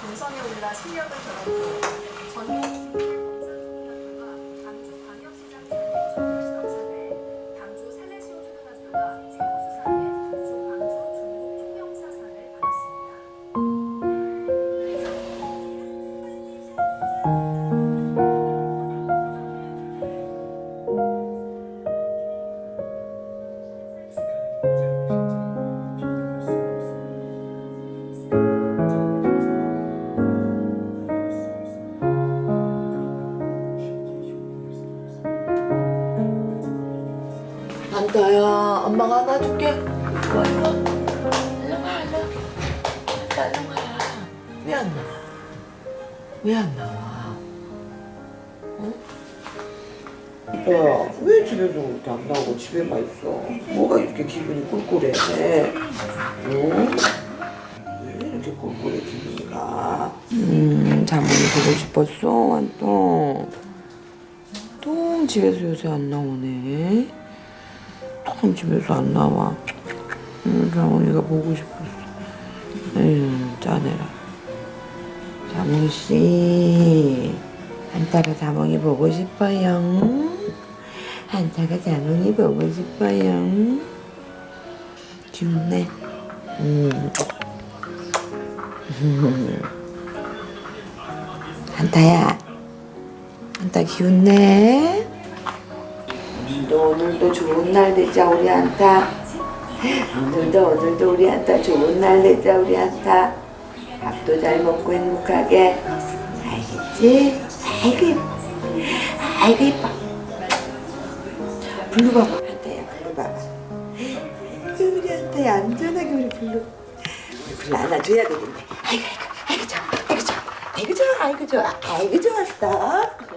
본선에 올라 실력을 드러내고 전국 당주 광역시장 당주 살레시오 초등학교가 안다야. 엄마가 안아줄게. 이리 와 이리 와 얼른 와 얼른 안다 얼른 와왜 안 나와? 왜 안 나와? 어? 야왜 집에서 그렇게 안 나오고 집에만 있어? 뭐가 이렇게 기분이 꿀꿀해? 응? 왜 이렇게 꿀꿀해 기분이가? 음 장모님 보고 싶었어 완또 또 집에서 요새 안 나오네 통 집에서 안 나와. 음, 장훈이가 보고 싶었어. 에휴, 짜내라. 장훈 씨, 한타가 자몽이 보고 싶어요. 한타가 자몽이 보고 싶어요. 귀엽네. 음. 한타야, 한타 귀엽네. 오늘도 오늘도 좋은 날 되자 우리 한타. 오늘도 오늘도 우리 한타 좋은 날 되자 우리 한타. 밥도 잘 먹고 행복하게. 알겠지? 예뻐 아이고 예뻐 블루 봐봐. 한타야 블루 봐봐. 우리 한타야 안전하게 우리 우리 블루 안아줘야 되겠네. 아이고 아이고 아이고 좋아. 아이고 좋아. 아이고 좋아. 아이고 좋았어